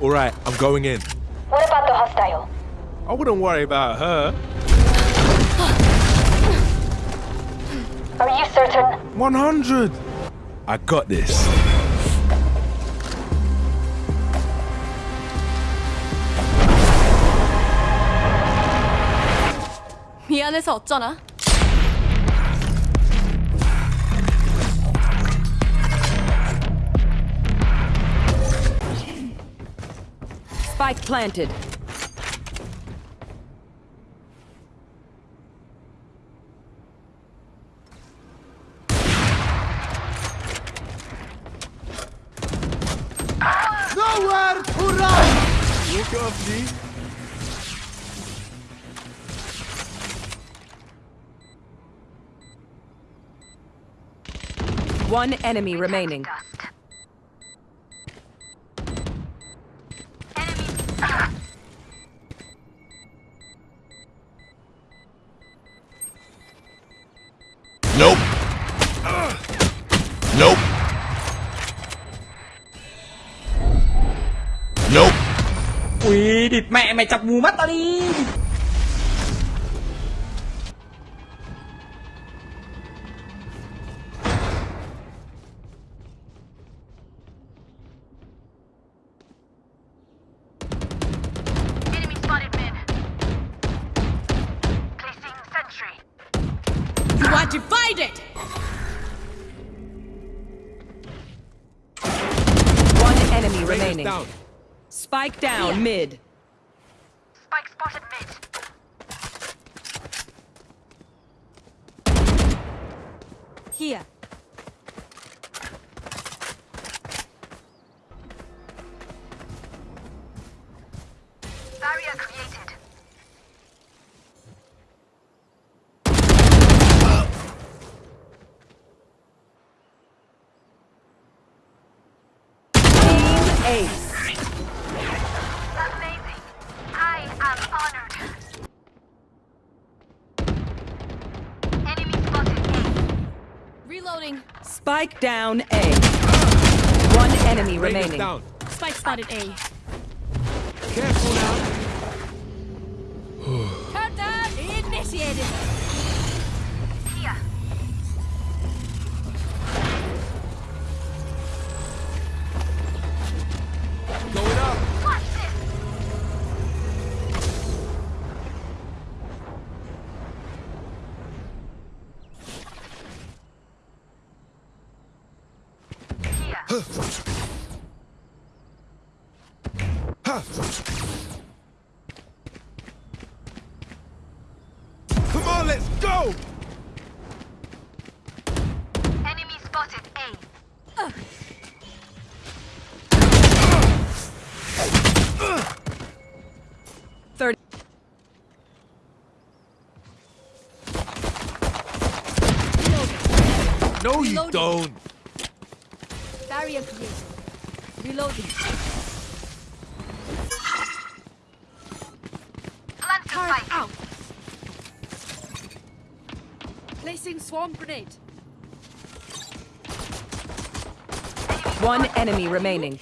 All right, I'm going in. What about the hostile? I wouldn't worry about her. Are you certain? 100. I got this. 미안해서 어쩌나? Spike planted. Nowhere to run! Look up, G. One enemy remaining. Nope. Nope. Nope. Ui, địt mẹ mày chọc mù mắt tao đi! Remaining. Down. Spike down mid. Spike spotted mid. Here. Ace. Amazing. I am honored. Enemy spotted A. Reloading. Spike down A. One enemy Raven's remaining. down. Spike spotted A. Careful now. Countdown initiated. Going up. No, you don't. Barrier created. Reloading. Plant Turret out. Placing swarm grenade. One enemy remaining.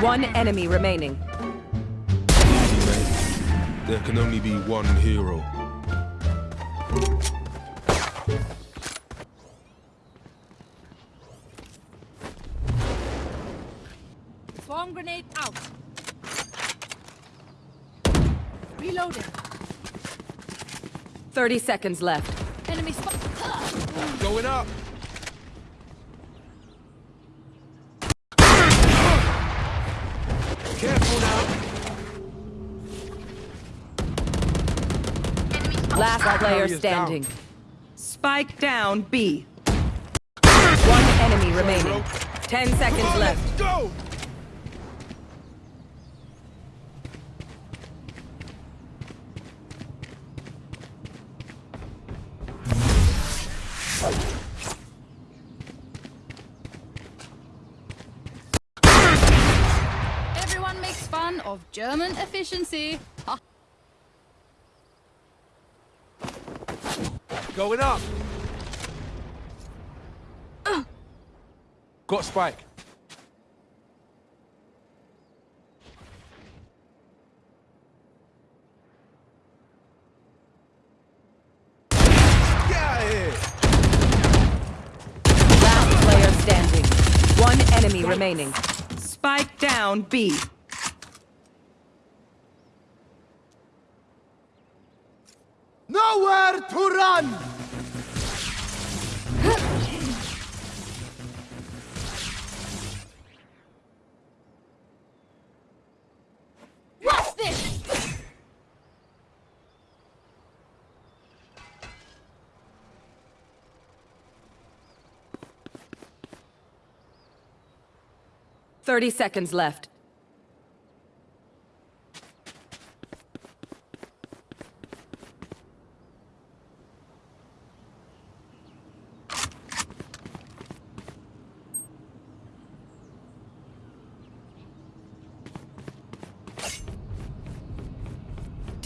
One enemy remaining. Easy, mate. There can only be one hero. Swarm grenade out. Reloading. Thirty seconds left. Enemy spot. Going up. Last player carrier's down. standing. Spike down B. One enemy remaining. Ten seconds left. Go! Everyone makes fun of German efficiency. Going up. Got Spike. Get out of here! Last player standing. One enemy remaining. Spike down B. Nowhere to run! What's this? Thirty seconds left.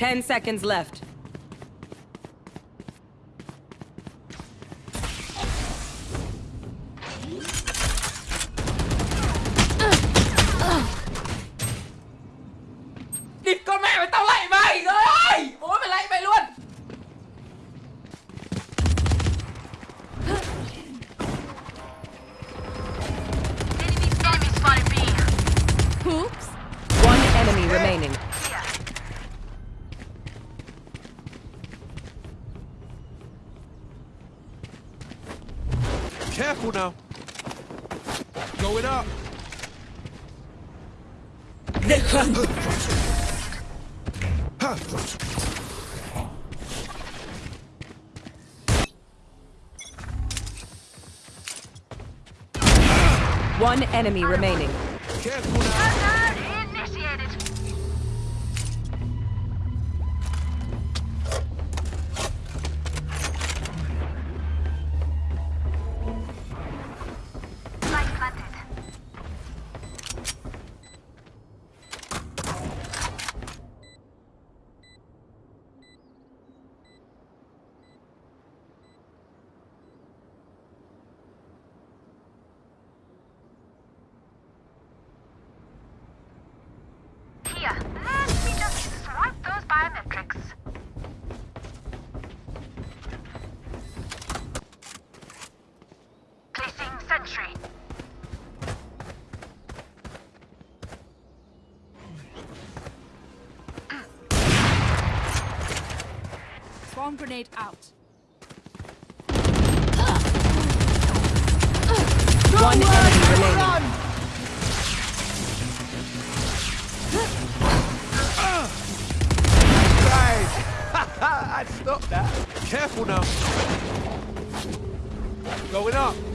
Ten seconds left. Careful now. Going up. One enemy remaining. Careful now. country. Bomb grenade out. One enemy run. remaining. I stopped that. Careful now. Going up.